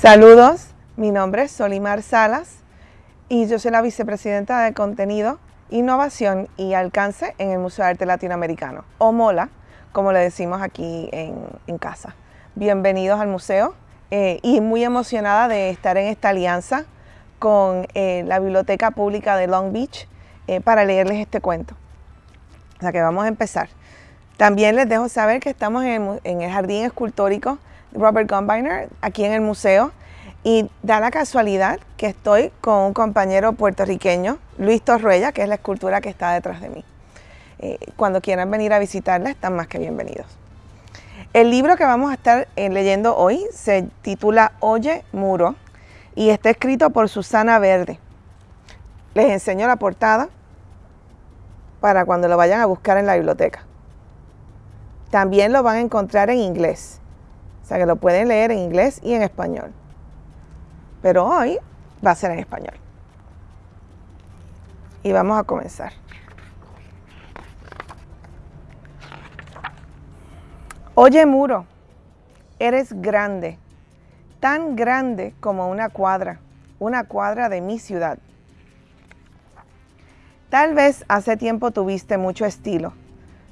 Saludos, mi nombre es Solimar Salas y yo soy la vicepresidenta de Contenido, Innovación y Alcance en el Museo de Arte Latinoamericano, o MOLA, como le decimos aquí en, casa. Bienvenidos al museo eh, y muy emocionada de estar en esta alianza con eh, la Biblioteca Pública de Long Beach eh, para leerles este cuento. O sea que vamos a empezar. También les dejo saber que estamos en el, Jardín Escultórico Robert Gumbiner, aquí en el museo, y da la casualidad que estoy con un compañero puertorriqueño, Luis Torruella, que es la escultura que está detrás de mí. Eh, cuando quieran venir a visitarla, están más que bienvenidos. El libro que vamos a estar eh, leyendo hoy se titula Oye Muro y está escrito por Susana Verde. Les enseño la portada para cuando lo vayan a buscar en la biblioteca. También lo van a encontrar en inglés. Sea que lo pueden leer en inglés y en español. Pero hoy va a ser en español. Y vamos a comenzar. Oye muro, eres grande, tan grande como una cuadra, una cuadra de mi ciudad. Tal vez hace tiempo tuviste mucho estilo,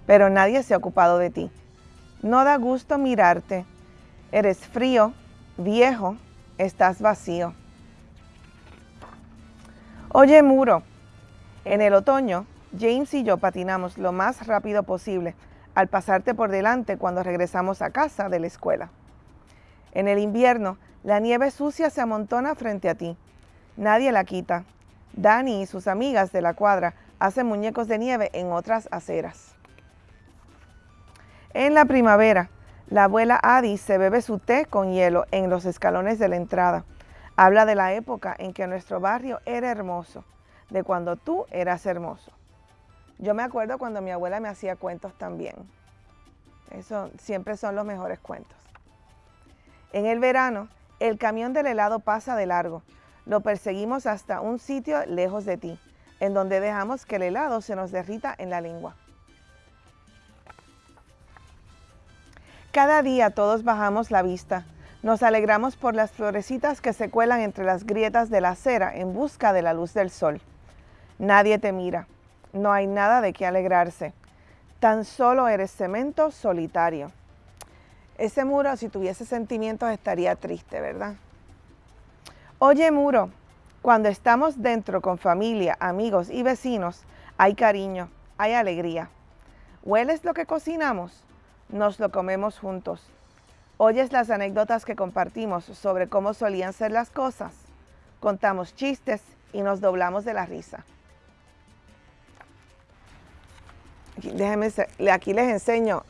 pero nadie se ha ocupado de ti. No da gusto mirarte. Eres frío, viejo, estás vacío. Oye, muro, en el otoño, James y yo patinamos lo más rápido posible al pasarte por delante cuando regresamos a casa de la escuela. En el invierno, la nieve sucia se amontona frente a ti. Nadie la quita. Dani y sus amigas de la cuadra hacen muñecos de nieve en otras aceras. En la primavera, la abuela Adi se bebe su té con hielo en los escalones de la entrada. Habla de la época en que nuestro barrio era hermoso, de cuando tú eras hermoso. Yo me acuerdo cuando mi abuela me hacía cuentos también. Eso siempre son los mejores cuentos. En el verano, el camión del helado pasa de largo. Lo perseguimos hasta un sitio lejos de ti, en donde dejamos que el helado se nos derrita en la lengua. Cada día todos bajamos la vista. Nos alegramos por las florecitas que se cuelan entre las grietas de la acera en busca de la luz del sol. Nadie te mira. No hay nada de qué alegrarse. Tan solo eres cemento solitario. Ese muro, si tuviese sentimientos, estaría triste, ¿verdad? Oye, muro, cuando estamos dentro con familia, amigos y vecinos, hay cariño, hay alegría. ¿Hueles lo que cocinamos? Nos lo comemos juntos. Oyes las anécdotas que compartimos sobre cómo solían ser las cosas. Contamos chistes y nos doblamos de la risa. Déjenme, aquí les enseño.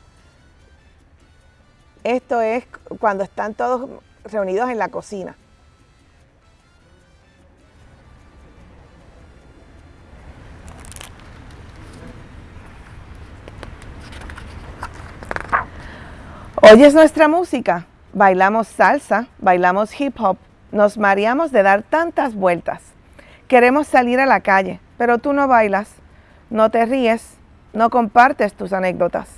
Esto es cuando están todos reunidos en la cocina. Oyes nuestra música, bailamos salsa, bailamos hip hop, nos mareamos de dar tantas vueltas. Queremos salir a la calle, pero tú no bailas, no te ríes, no compartes tus anécdotas.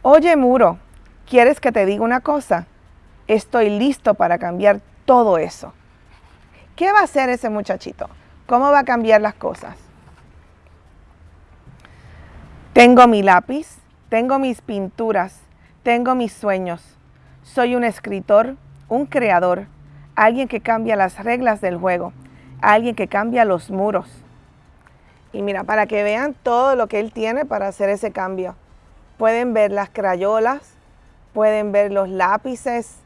Oye, muro, ¿quieres que te diga una cosa? Estoy listo para cambiar todo eso. ¿Qué va a hacer ese muchachito? ¿Cómo va a cambiar las cosas? Tengo mi lápiz, tengo mis pinturas, tengo mis sueños. Soy un escritor, un creador, alguien que cambia las reglas del juego, alguien que cambia los muros. Y mira, para que vean todo lo que él tiene para hacer ese cambio. Pueden ver las crayolas, pueden ver los lápices,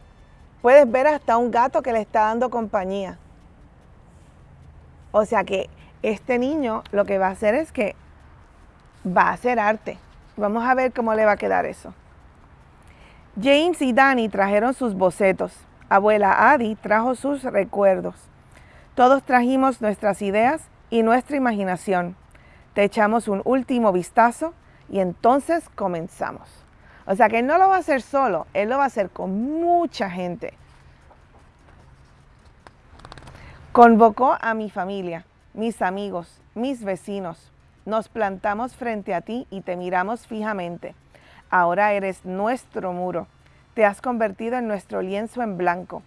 puedes ver hasta un gato que le está dando compañía. O sea que este niño lo que va a hacer es que va a hacer arte. Vamos a ver cómo le va a quedar eso. James y Danny trajeron sus bocetos. Abuela Adi trajo sus recuerdos. Todos trajimos nuestras ideas y nuestra imaginación. Te echamos un último vistazo y entonces comenzamos. O sea que él no lo va a hacer solo, él lo va a hacer con mucha gente. Convocó a mi familia, mis amigos, mis vecinos, nos plantamos frente a ti y te miramos fijamente. Ahora eres nuestro muro. Te has convertido en nuestro lienzo en blanco.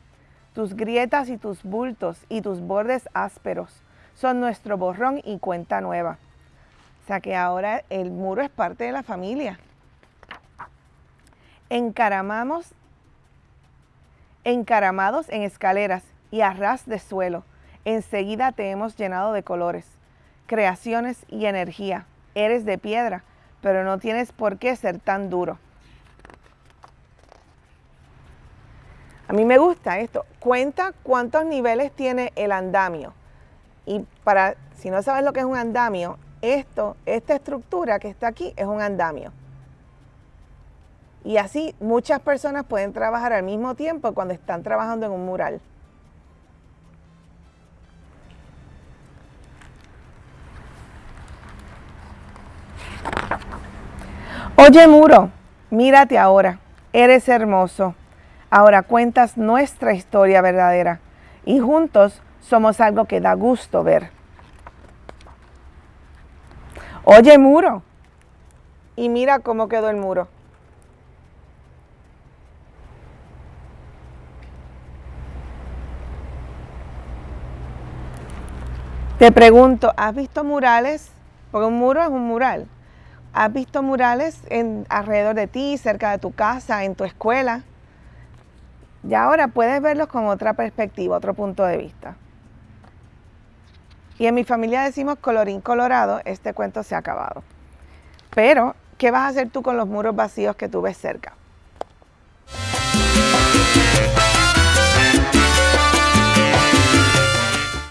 Tus grietas y tus bultos y tus bordes ásperos son nuestro borrón y cuenta nueva. O sea que ahora el muro es parte de la familia. Encaramamos, encaramados en escaleras y a ras de suelo, enseguida te hemos llenado de colores, creaciones y energía. Eres de piedra, pero no tienes por qué ser tan duro. A mí me gusta esto. Cuenta cuántos niveles tiene el andamio. Y para, si no sabes lo que es un andamio, esto, esta estructura que está aquí es un andamio. Y así muchas personas pueden trabajar al mismo tiempo cuando están trabajando en un mural. Oye muro, mírate ahora, eres hermoso. Ahora cuentas nuestra historia verdadera y juntos somos algo que da gusto ver. Oye muro, y mira cómo quedó el muro. Te pregunto, ¿has visto murales? Porque un muro es un mural. ¿Has visto murales en, alrededor de ti, cerca de tu casa, en tu escuela? Y ahora puedes verlos con otra perspectiva, otro punto de vista. Y en mi familia decimos colorín colorado, este cuento se ha acabado. Pero, ¿qué vas a hacer tú con los muros vacíos que tú ves cerca?